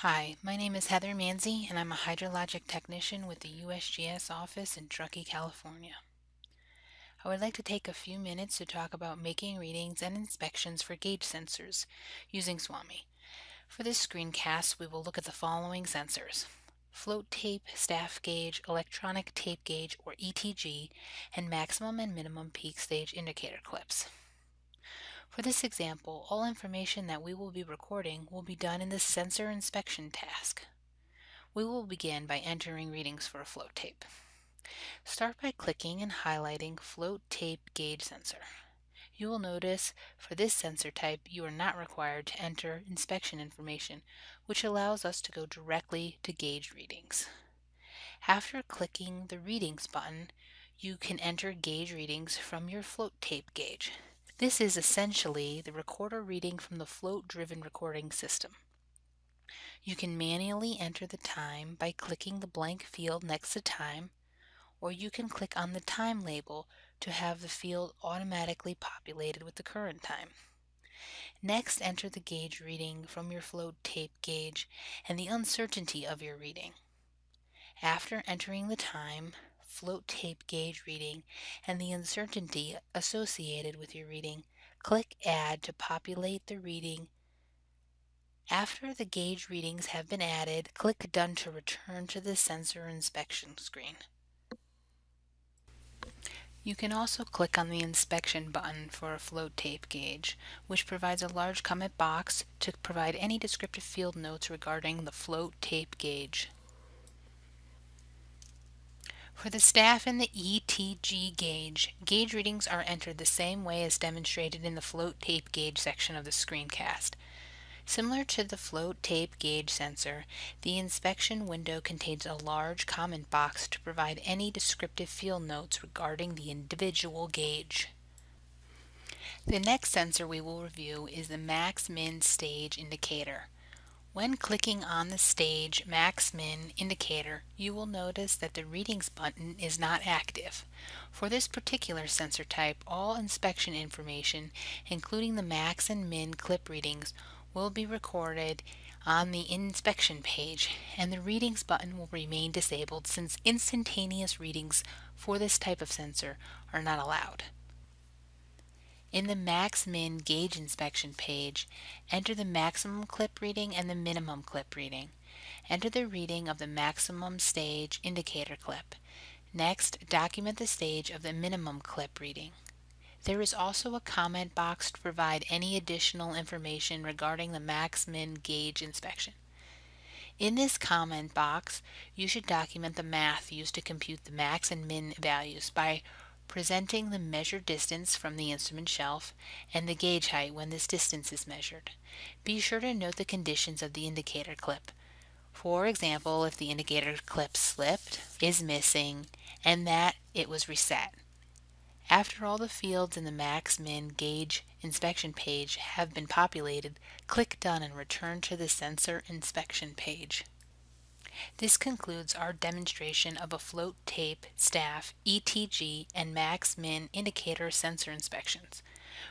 Hi, my name is Heather Manzi and I'm a hydrologic technician with the USGS office in Truckee, California. I would like to take a few minutes to talk about making readings and inspections for gauge sensors using SWAMI. For this screencast, we will look at the following sensors. Float tape, staff gauge, electronic tape gauge or ETG, and maximum and minimum peak stage indicator clips. For this example, all information that we will be recording will be done in the sensor inspection task. We will begin by entering readings for a float tape. Start by clicking and highlighting Float Tape Gauge Sensor. You will notice for this sensor type you are not required to enter inspection information, which allows us to go directly to gauge readings. After clicking the Readings button, you can enter gauge readings from your float tape gauge. This is essentially the recorder reading from the float-driven recording system. You can manually enter the time by clicking the blank field next to time, or you can click on the time label to have the field automatically populated with the current time. Next, enter the gauge reading from your float tape gauge and the uncertainty of your reading. After entering the time, float tape gauge reading, and the uncertainty associated with your reading, click Add to populate the reading. After the gauge readings have been added, click Done to return to the sensor inspection screen. You can also click on the inspection button for a float tape gauge, which provides a large comment box to provide any descriptive field notes regarding the float tape gauge. For the staff in the ETG gauge, gauge readings are entered the same way as demonstrated in the float tape gauge section of the screencast. Similar to the float tape gauge sensor, the inspection window contains a large comment box to provide any descriptive field notes regarding the individual gauge. The next sensor we will review is the max-min stage indicator. When clicking on the stage max-min indicator, you will notice that the readings button is not active. For this particular sensor type, all inspection information, including the max and min clip readings, will be recorded on the inspection page and the readings button will remain disabled since instantaneous readings for this type of sensor are not allowed. In the max-min gauge inspection page, enter the maximum clip reading and the minimum clip reading. Enter the reading of the maximum stage indicator clip. Next, document the stage of the minimum clip reading. There is also a comment box to provide any additional information regarding the max-min gauge inspection. In this comment box, you should document the math used to compute the max and min values by presenting the measured distance from the instrument shelf and the gauge height when this distance is measured. Be sure to note the conditions of the indicator clip. For example, if the indicator clip slipped, is missing, and that it was reset. After all the fields in the max-min gauge inspection page have been populated, click Done and return to the sensor inspection page. This concludes our demonstration of a float tape, staff, ETG, and max-min indicator sensor inspections.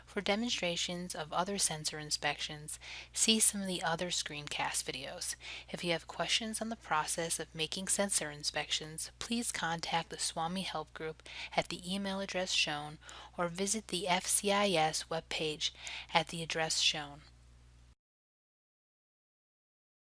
For demonstrations of other sensor inspections, see some of the other screencast videos. If you have questions on the process of making sensor inspections, please contact the SWAMI Help Group at the email address shown or visit the FCIS webpage at the address shown.